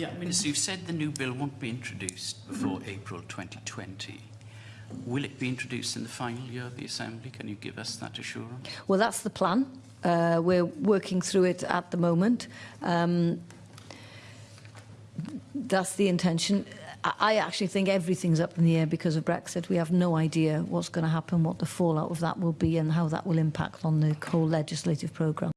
Yeah, Minister, you've said the new bill won't be introduced before mm-hmm. April 2020. Will it be introduced in the final year of the Assembly? Can you give us that assurance? Well, that's the plan. Uh, we're working through it at the moment. Um, that's the intention. I I actually think everything's up in the air because of Brexit. We have no idea what's going to happen, what the fallout of that will be and how that will impact on the whole legislative programme.